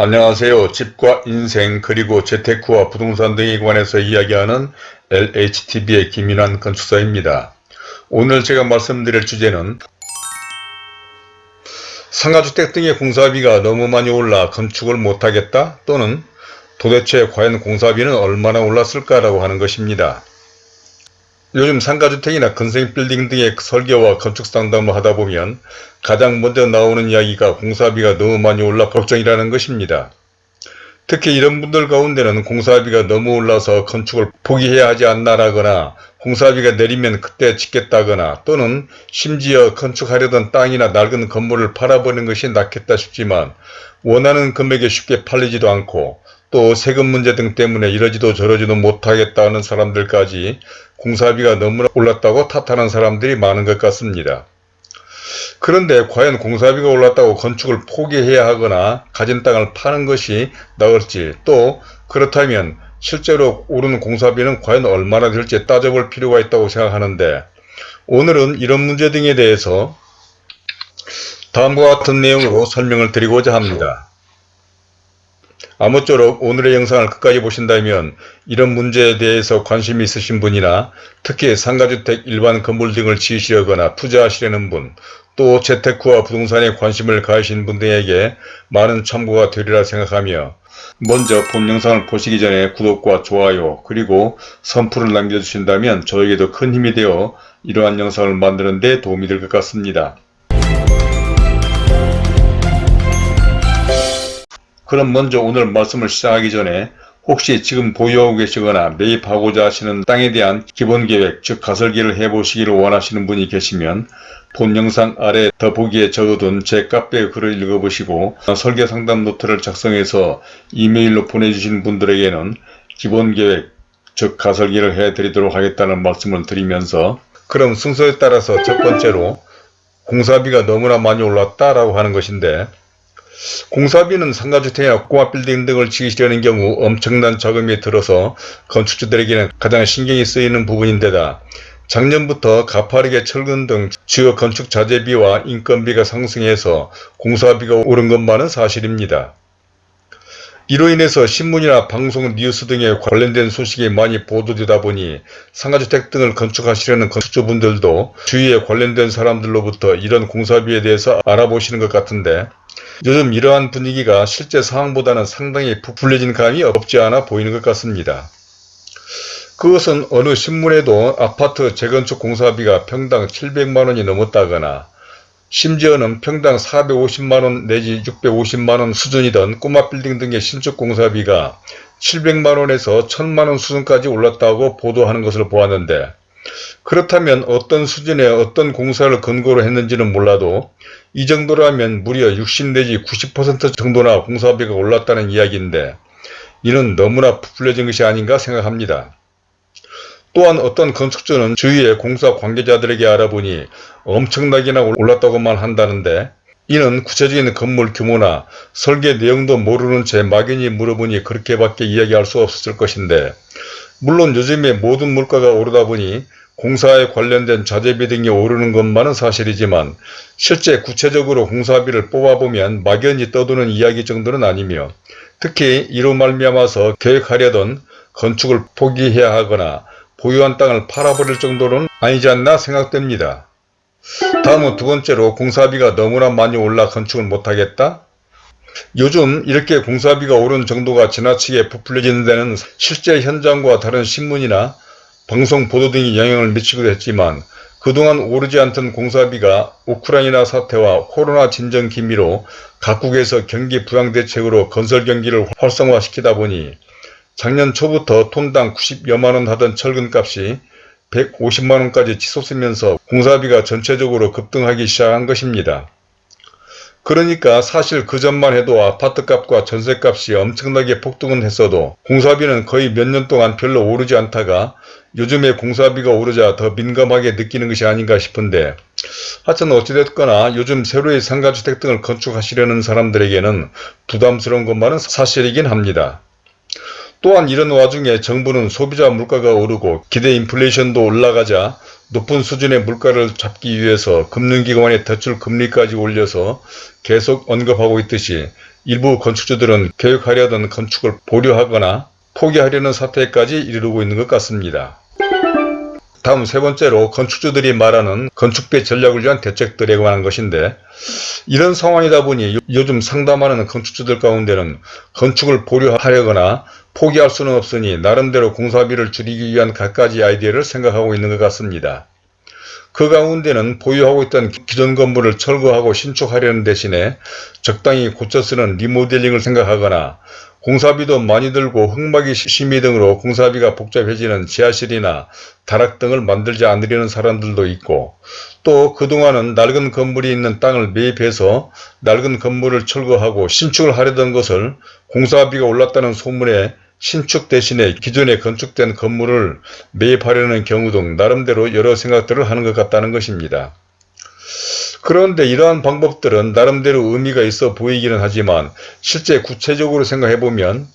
안녕하세요. 집과 인생 그리고 재테크와 부동산 등에 관해서 이야기하는 LHTV의 김인환 건축사입니다. 오늘 제가 말씀드릴 주제는 상가주택 등의 공사비가 너무 많이 올라 건축을 못하겠다 또는 도대체 과연 공사비는 얼마나 올랐을까라고 하는 것입니다. 요즘 상가주택이나 근생빌딩 등의 설계와 건축 상담을 하다 보면 가장 먼저 나오는 이야기가 공사비가 너무 많이 올라 걱정이라는 것입니다. 특히 이런 분들 가운데는 공사비가 너무 올라서 건축을 포기해야 하지 않나라거나 공사비가 내리면 그때 짓겠다거나 또는 심지어 건축하려던 땅이나 낡은 건물을 팔아버리는 것이 낫겠다 싶지만 원하는 금액에 쉽게 팔리지도 않고 또 세금 문제 등 때문에 이러지도 저러지도 못하겠다는 사람들까지 공사비가 너무나 올랐다고 탓하는 사람들이 많은 것 같습니다. 그런데 과연 공사비가 올랐다고 건축을 포기해야 하거나 가진 땅을 파는 것이 나을지 또 그렇다면 실제로 오르는 공사비는 과연 얼마나 될지 따져볼 필요가 있다고 생각하는데 오늘은 이런 문제 등에 대해서 다음과 같은 내용으로 설명을 드리고자 합니다. 아무쪼록 오늘의 영상을 끝까지 보신다면 이런 문제에 대해서 관심이 있으신 분이나 특히 상가주택 일반 건물 등을 지으시려거나 투자하시려는 분, 또 재테크와 부동산에 관심을 가하신 분들에게 많은 참고가 되리라 생각하며 먼저 본 영상을 보시기 전에 구독과 좋아요 그리고 선풀을 남겨주신다면 저에게도 큰 힘이 되어 이러한 영상을 만드는 데 도움이 될 것 같습니다. 그럼 먼저 오늘 말씀을 시작하기 전에 혹시 지금 보유하고 계시거나 매입하고자 하시는 땅에 대한 기본계획 즉 가설기를 해보시기를 원하시는 분이 계시면 본 영상 아래 더보기에 적어둔 제 카페 글을 읽어보시고 설계 상담 노트를 작성해서 이메일로 보내주신 분들에게는 기본계획 즉 가설기를 해드리도록 하겠다는 말씀을 드리면서 그럼 순서에 따라서 첫 번째로 공사비가 너무나 많이 올랐다라고 하는 것인데 공사비는 상가주택이나 꼬마빌딩 등을 지으시려는 경우 엄청난 자금이 들어서 건축주들에게는 가장 신경이 쓰이는 부분인데다 작년부터 가파르게 철근 등 주요 건축 자재비와 인건비가 상승해서 공사비가 오른 것만은 사실입니다. 이로 인해서 신문이나 방송, 뉴스 등에 관련된 소식이 많이 보도되다 보니 상가주택 등을 건축하시려는 건축주분들도 주위에 관련된 사람들로부터 이런 공사비에 대해서 알아보시는 것 같은데 요즘 이러한 분위기가 실제 상황보다는 상당히 부풀려진 감이 없지 않아 보이는 것 같습니다. 그것은 어느 신문에도 아파트 재건축 공사비가 평당 700만원이 넘었다거나 심지어는 평당 450만원 내지 650만원 수준이던 꼬마 빌딩 등의 신축 공사비가 700만원에서 1000만원 수준까지 올랐다고 보도하는 것을 보았는데 그렇다면 어떤 수준의 어떤 공사를 근거로 했는지는 몰라도 이 정도라면 무려 60 내지 90% 정도나 공사비가 올랐다는 이야기인데 이는 너무나 부풀려진 것이 아닌가 생각합니다. 또한 어떤 건축주는 주위의 공사 관계자들에게 알아보니 엄청나게나 올랐다고만 한다는데 이는 구체적인 건물 규모나 설계 내용도 모르는 채 막연히 물어보니 그렇게밖에 이야기할 수 없었을 것인데 물론 요즘에 모든 물가가 오르다 보니 공사에 관련된 자재비 등이 오르는 것만은 사실이지만 실제 구체적으로 공사비를 뽑아보면 막연히 떠도는 이야기 정도는 아니며 특히 이로 말미암아서 계획하려던 건축을 포기해야 하거나 보유한 땅을 팔아버릴 정도는 아니지 않나 생각됩니다. 다음은 두 번째로 공사비가 너무나 많이 올라 건축을 못하겠다? 요즘 이렇게 공사비가 오른 정도가 지나치게 부풀려지는 데는 실제 현장과 다른 신문이나 방송 보도 등이 영향을 미치기도 했지만 그동안 오르지 않던 공사비가 우크라이나 사태와 코로나 진정 기미로 각국에서 경기 부양 대책으로 건설 경기를 활성화시키다 보니 작년 초부터 톤당 90여만원 하던 철근값이 150만원까지 치솟으면서 공사비가 전체적으로 급등하기 시작한 것입니다. 그러니까 사실 그 전만 해도 아파트값과 전세값이 엄청나게 폭등은 했어도 공사비는 거의 몇 년 동안 별로 오르지 않다가 요즘에 공사비가 오르자 더 민감하게 느끼는 것이 아닌가 싶은데 하여튼 어찌됐거나 요즘 새로이 상가주택 등을 건축하시려는 사람들에게는 부담스러운 것만은 사실이긴 합니다. 또한 이런 와중에 정부는 소비자 물가가 오르고 기대 인플레이션도 올라가자 높은 수준의 물가를 잡기 위해서 금융기관의 대출 금리까지 올려서 계속 언급하고 있듯이 일부 건축주들은 계획하려던 건축을 보류하거나 포기하려는 사태까지 이르고 있는 것 같습니다. 다음 세 번째로 건축주들이 말하는 건축비 전략을 위한 대책들에 관한 것인데 이런 상황이다 보니 요즘 상담하는 건축주들 가운데는 건축을 보류하려거나 포기할 수는 없으니 나름대로 공사비를 줄이기 위한 갖가지 아이디어를 생각하고 있는 것 같습니다. 그 가운데는 보유하고 있던 기존 건물을 철거하고 신축하려는 대신에 적당히 고쳐 쓰는 리모델링을 생각하거나 공사비도 많이 들고 흙막이 심의 등으로 공사비가 복잡해지는 지하실이나 다락 등을 만들지 않으려는 사람들도 있고 또 그동안은 낡은 건물이 있는 땅을 매입해서 낡은 건물을 철거하고 신축을 하려던 것을 공사비가 올랐다는 소문에 신축 대신에 기존에 건축된 건물을 매입하려는 경우 등 나름대로 여러 생각들을 하는 것 같다는 것입니다. 그런데 이러한 방법들은 나름대로 의미가 있어 보이기는 하지만 실제 구체적으로 생각해보면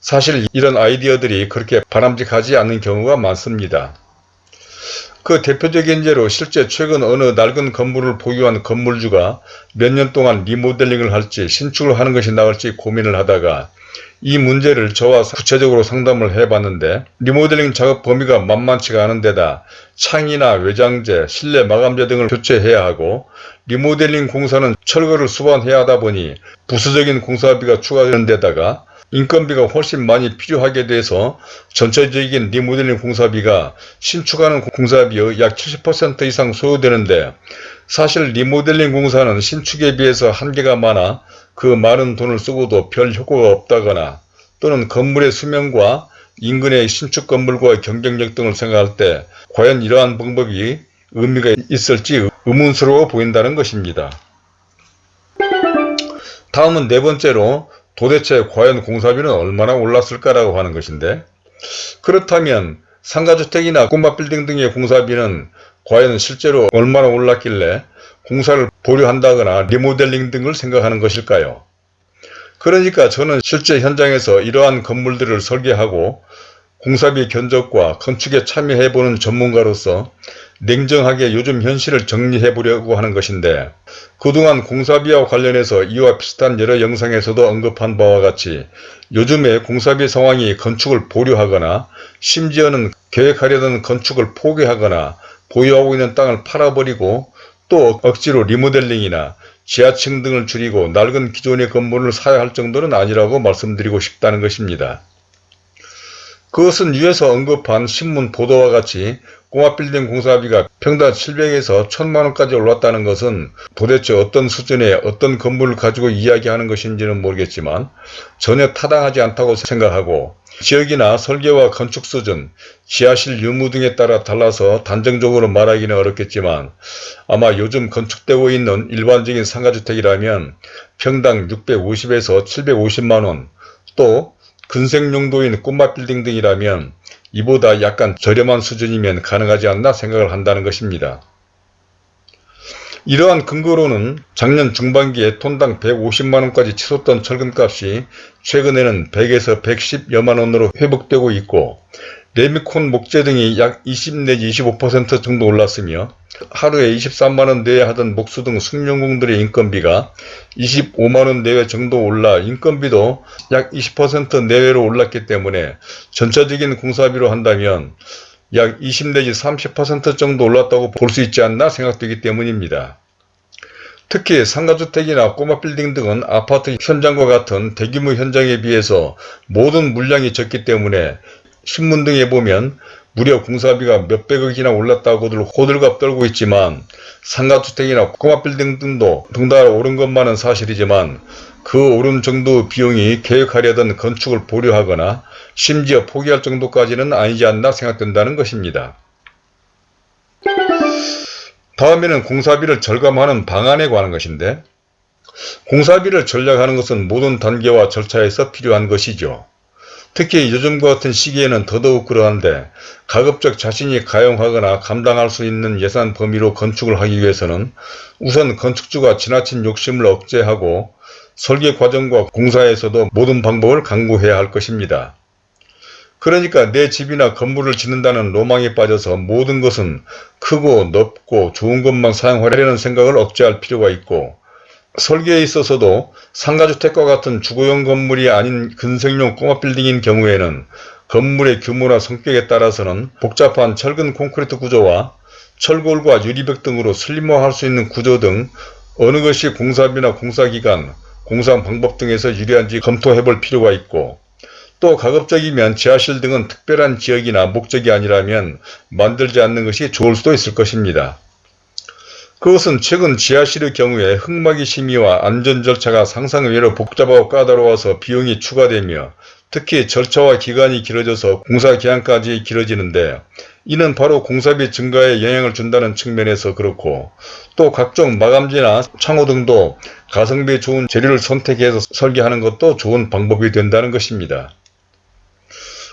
사실 이런 아이디어들이 그렇게 바람직하지 않는 경우가 많습니다. 그 대표적인 예로 실제 최근 어느 낡은 건물을 보유한 건물주가 몇 년 동안 리모델링을 할지 신축을 하는 것이 나을지 고민을 하다가 이 문제를 저와 구체적으로 상담을 해봤는데 리모델링 작업 범위가 만만치가 않은 데다 창이나 외장재, 실내 마감재 등을 교체해야 하고 리모델링 공사는 철거를 수반해야 하다 보니 부수적인 공사비가 추가되는 데다가 인건비가 훨씬 많이 필요하게 돼서 전체적인 리모델링 공사비가 신축하는 공사비의 약 70% 이상 소요되는데 사실 리모델링 공사는 신축에 비해서 한계가 많아 그 많은 돈을 쓰고도 별 효과가 없다거나 또는 건물의 수명과 인근의 신축 건물과의 경쟁력 등을 생각할 때 과연 이러한 방법이 의미가 있을지 의문스러워 보인다는 것입니다. 다음은 네 번째로 도대체 과연 공사비는 얼마나 올랐을까라고 하는 것인데 그렇다면 상가주택이나 꼬마 빌딩 등의 공사비는 과연 실제로 얼마나 올랐길래 공사를 보류한다거나 리모델링 등을 생각하는 것일까요? 그러니까 저는 실제 현장에서 이러한 건물들을 설계하고 공사비 견적과 건축에 참여해보는 전문가로서 냉정하게 요즘 현실을 정리해보려고 하는 것인데 그동안 공사비와 관련해서 이와 비슷한 여러 영상에서도 언급한 바와 같이 요즘에 공사비 상황이 건축을 보류하거나 심지어는 계획하려던 건축을 포기하거나 보유하고 있는 땅을 팔아버리고 또 억지로 리모델링이나 지하층 등을 줄이고 낡은 기존의 건물을 사야 할 정도는 아니라고 말씀드리고 싶다는 것입니다. 그것은 위에서 언급한 신문 보도와 같이 꼬마빌딩 공사비가 평당 700에서 1000만원까지 올랐다는 것은 도대체 어떤 수준의 어떤 건물을 가지고 이야기하는 것인지는 모르겠지만 전혀 타당하지 않다고 생각하고 지역이나 설계와 건축 수준, 지하실 유무 등에 따라 달라서 단정적으로 말하기는 어렵겠지만 아마 요즘 건축되고 있는 일반적인 상가주택이라면 평당 650에서 750만원 또 근생용도인 꼬마 빌딩 등이라면 이보다 약간 저렴한 수준이면 가능하지 않나 생각을 한다는 것입니다. 이러한 근거로는 작년 중반기에 톤당 150만원까지 치솟던 철근값이 최근에는 100에서 110여만원으로 회복되고 있고 레미콘 목재 등이 약 20 내지 25% 정도 올랐으며 하루에 23만원 내에 하던 목수 등 숙련공들의 인건비가 25만원 내외 정도 올라 인건비도 약 20% 내외로 올랐기 때문에 전체적인 공사비로 한다면 약 20 내지 30% 정도 올랐다고 볼 수 있지 않나 생각되기 때문입니다. 특히 상가주택이나 꼬마 빌딩 등은 아파트 현장과 같은 대규모 현장에 비해서 모든 물량이 적기 때문에 신문 등에 보면 무려 공사비가 몇백억이나 올랐다고들 호들갑 떨고 있지만 상가주택이나 꼬마 빌딩 등도 등달아 오른 것만은 사실이지만 그 오른 정도 비용이 계획하려던 건축을 보류하거나 심지어 포기할 정도까지는 아니지 않나 생각된다는 것입니다. 다음에는 공사비를 절감하는 방안에 관한 것인데 공사비를 전략하는 것은 모든 단계와 절차에서 필요한 것이죠. 특히 요즘과 같은 시기에는 더더욱 그러한데 가급적 자신이 가용하거나 감당할 수 있는 예산 범위로 건축을 하기 위해서는 우선 건축주가 지나친 욕심을 억제하고 설계 과정과 공사에서도 모든 방법을 강구해야 할 것입니다. 그러니까 내 집이나 건물을 짓는다는 로망에 빠져서 모든 것은 크고 넓고 좋은 것만 사용하려는 생각을 억제할 필요가 있고 설계에 있어서도 상가주택과 같은 주거용 건물이 아닌 근생용 꼬마 빌딩인 경우에는 건물의 규모나 성격에 따라서는 복잡한 철근 콘크리트 구조와 철골과 유리벽 등으로 슬림화할 수 있는 구조 등 어느 것이 공사비나 공사기간, 공사 방법 등에서 유리한지 검토해 볼 필요가 있고 또 가급적이면 지하실 등은 특별한 지역이나 목적이 아니라면 만들지 않는 것이 좋을 수도 있을 것입니다. 그것은 최근 지하실의 경우에 흙막이 심의와 안전 절차가 상상외로 복잡하고 까다로워서 비용이 추가되며 특히 절차와 기간이 길어져서 공사 기한까지 길어지는데 이는 바로 공사비 증가에 영향을 준다는 측면에서 그렇고 또 각종 마감재나 창호 등도 가성비 좋은 재료를 선택해서 설계하는 것도 좋은 방법이 된다는 것입니다.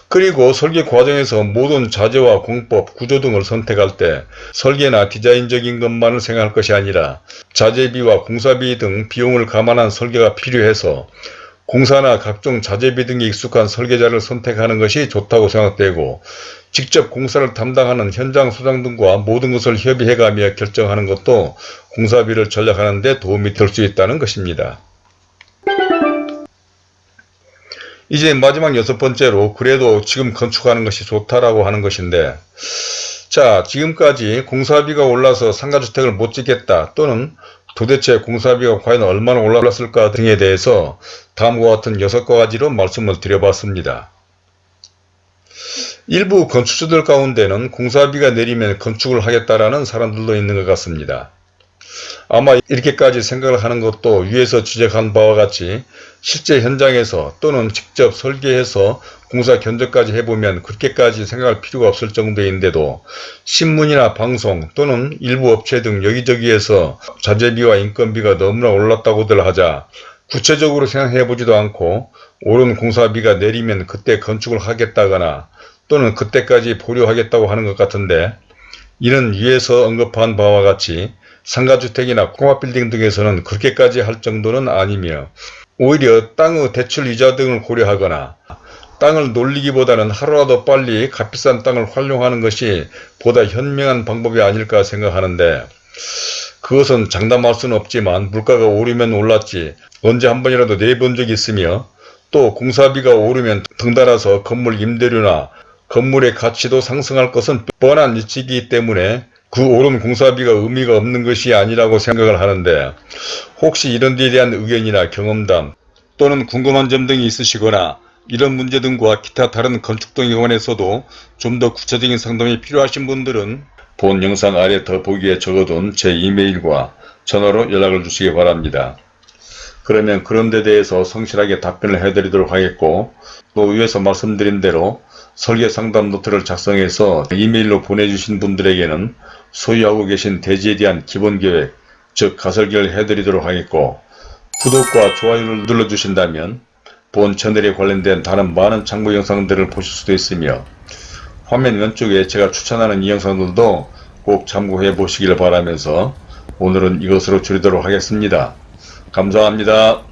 그리고 설계 과정에서 모든 자재와 공법, 구조 등을 선택할 때 설계나 디자인적인 것만을 생각할 것이 아니라 자재비와 공사비 등 비용을 감안한 설계가 필요해서 공사나 각종 자재비 등에 익숙한 설계자를 선택하는 것이 좋다고 생각되고 직접 공사를 담당하는 현장 소장 등과 모든 것을 협의해가며 결정하는 것도 공사비를 전략하는 데 도움이 될 수 있다는 것입니다. 이제 마지막 여섯 번째로 그래도 지금 건축하는 것이 좋다라고 하는 것인데 자 지금까지 공사비가 올라서 상가주택을 못 짓겠다 또는 도대체 공사비가 과연 얼마나 올랐을까 등에 대해서 다음과 같은 여섯 가지로 말씀을 드려봤습니다. 일부 건축주들 가운데는 공사비가 내리면 건축을 하겠다라는 사람들도 있는 것 같습니다. 아마 이렇게까지 생각을 하는 것도 위에서 지적한 바와 같이 실제 현장에서 또는 직접 설계해서 공사 견적까지 해보면 그렇게까지 생각할 필요가 없을 정도인데도 신문이나 방송 또는 일부 업체 등 여기저기에서 자재비와 인건비가 너무나 올랐다고들 하자 구체적으로 생각해보지도 않고 오른 공사비가 내리면 그때 건축을 하겠다거나 또는 그때까지 보류하겠다고 하는 것 같은데 이는 위에서 언급한 바와 같이 상가주택이나 꼬마빌딩 등에서는 그렇게까지 할 정도는 아니며 오히려 땅의 대출 이자 등을 고려하거나 땅을 놀리기보다는 하루라도 빨리 값비싼 땅을 활용하는 것이 보다 현명한 방법이 아닐까 생각하는데 그것은 장담할 수는 없지만 물가가 오르면 올랐지 언제 한 번이라도 내본 적이 있으며 또 공사비가 오르면 덩달아서 건물 임대료나 건물의 가치도 상승할 것은 뻔한 이치이기 때문에 그 오른 공사비가 의미가 없는 것이 아니라고 생각을 하는데 혹시 이런 데에 대한 의견이나 경험담 또는 궁금한 점 등이 있으시거나 이런 문제 등과 기타 다른 건축 등에 관해서도 좀 더 구체적인 상담이 필요하신 분들은 본 영상 아래 더보기에 적어둔 제 이메일과 전화로 연락을 주시기 바랍니다. 그러면 그런 데 대해서 성실하게 답변을 해드리도록 하겠고 또 위에서 말씀드린 대로 설계 상담 노트를 작성해서 이메일로 보내주신 분들에게는 소유하고 계신 대지에 대한 기본 계획, 즉 가설계를 해드리도록 하겠고 구독과 좋아요를 눌러주신다면 본 채널에 관련된 다른 많은 참고 영상들을 보실 수도 있으며 화면 왼쪽에 제가 추천하는 이 영상들도 꼭 참고해 보시길 바라면서 오늘은 이것으로 줄이도록 하겠습니다. 감사합니다.